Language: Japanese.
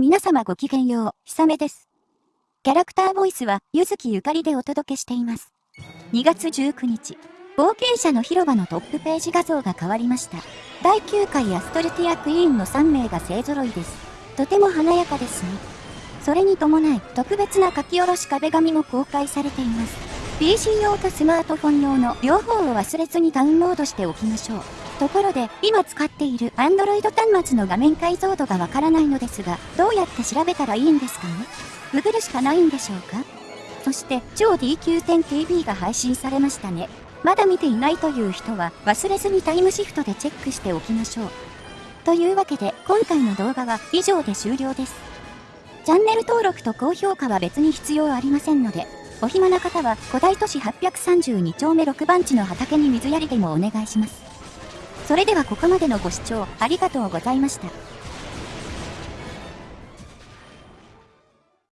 皆様ごきげんよう、ひさめです。キャラクターボイスは、ゆずきゆかりでお届けしています。2月19日、冒険者の広場のトップページ画像が変わりました。第9回アストルティアクイーンの3名が勢揃いです。とても華やかですね。それに伴い、特別な書き下ろし壁紙も公開されています。PC 用とスマートフォン用の両方を忘れずにダウンロードしておきましょう。ところで、今使っている Android 端末の画面解像度がわからないのですが、どうやって調べたらいいんですかね？ググるしかないんでしょうか？そして、超 D9.TV が配信されましたね。まだ見ていないという人は、忘れずにタイムシフトでチェックしておきましょう。というわけで、今回の動画は以上で終了です。チャンネル登録と高評価は別に必要ありませんので、お暇な方は古代都市832丁目6番地の畑に水やりでもお願いします。それではここまでのご視聴ありがとうございました。